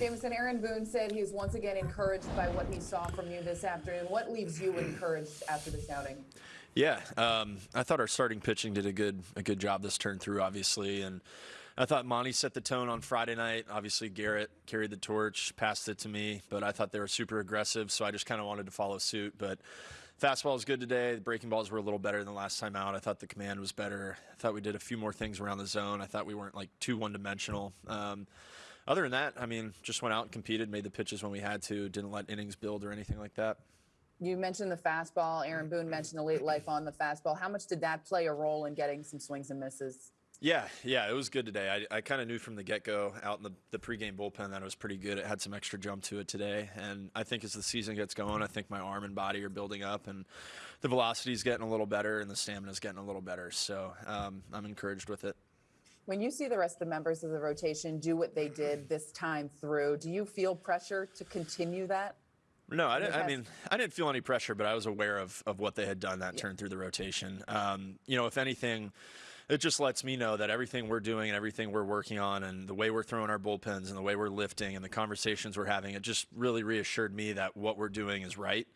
Jameson, Aaron Boone said he was once again encouraged by what he saw from you this afternoon. What leaves you encouraged after this outing? Yeah, um, I thought our starting pitching did a good a good job this turn through, obviously, and I thought Monty set the tone on Friday night. Obviously, Gerrit carried the torch, passed it to me, but I thought they were super aggressive, so I just kind of wanted to follow suit. But fastball was good today. The breaking balls were a little better than last time out. I thought the command was better. I thought we did a few more things around the zone. I thought we weren't like too one dimensional. Um, other than that, I mean, just went out and competed, made the pitches when we had to, didn't let innings build or anything like that. You mentioned the fastball. Aaron Boone mentioned the late life on the fastball. How much did that play a role in getting some swings and misses? Yeah, yeah, it was good today. I, I kind of knew from the get go out in the, the pregame bullpen that it was pretty good. It had some extra jump to it today. And I think as the season gets going, I think my arm and body are building up and the velocity is getting a little better and the stamina is getting a little better. So um, I'm encouraged with it. When you see the rest of the members of the rotation do what they did this time through, do you feel pressure to continue that? No, I, didn't, I mean, I didn't feel any pressure, but I was aware of, of what they had done that turn through the rotation. Um, you know, if anything, it just lets me know that everything we're doing and everything we're working on and the way we're throwing our bullpens and the way we're lifting and the conversations we're having, it just really reassured me that what we're doing is right.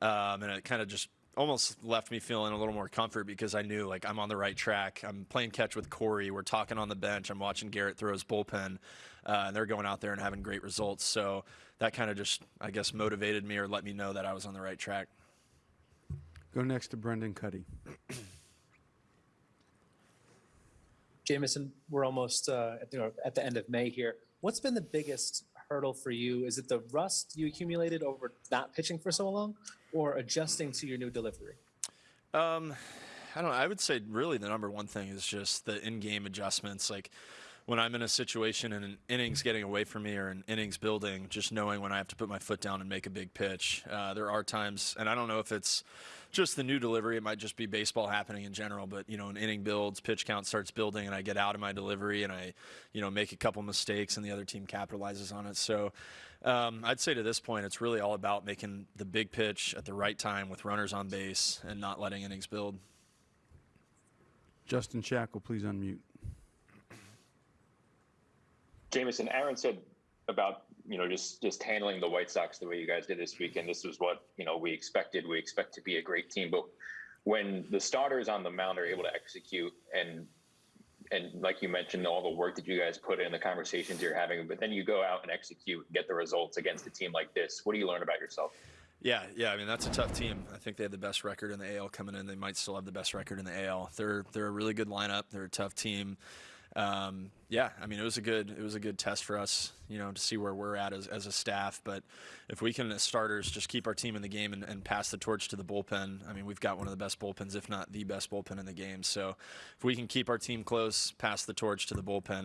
Um, and it kind of just almost left me feeling a little more comfort because I knew like I'm on the right track. I'm playing catch with Corey. We're talking on the bench. I'm watching Gerrit throw his bullpen, uh, and they're going out there and having great results. So that kind of just, I guess, motivated me or let me know that I was on the right track. Go next to Brendan Kuty. Jameson, we're almost uh, at, the, at the end of May here. What's been the biggest hurdle for you? Is it the rust you accumulated over not pitching for so long, or adjusting to your new delivery? Um, I don't know. I would say really the number one thing is just the in-game adjustments. Like when I'm in a situation and an innings getting away from me or an innings building, just knowing when I have to put my foot down and make a big pitch. Uh, there are times, and I don't know if it's just the new delivery. It might just be baseball happening in general. But you know, an inning builds, pitch count starts building, and I get out of my delivery and I, you know, make a couple mistakes, and the other team capitalizes on it. So. Um, I'd say to this point, it's really all about making the big pitch at the right time with runners on base and not letting innings build. Justin Shackle, please unmute. Jameson, Aaron said about you know just just handling the White Sox the way you guys did this weekend. This was what you know we expected. We expect to be a great team, but when the starters on the mound are able to execute and and like you mentioned, all the work that you guys put in, the conversations you're having, but then you go out and execute, and get the results against a team like this. What do you learn about yourself? Yeah, yeah. I mean, that's a tough team. I think they have the best record in the AL coming in. They might still have the best record in the AL. They're they're a really good lineup. They're a tough team. Um, yeah, I mean, it was a good it was a good test for us, you know, to see where we're at as, as a staff. But if we can, as starters, just keep our team in the game and, and pass the torch to the bullpen, I mean, we've got one of the best bullpens, if not the best bullpen in the game. So if we can keep our team close, pass the torch to the bullpen,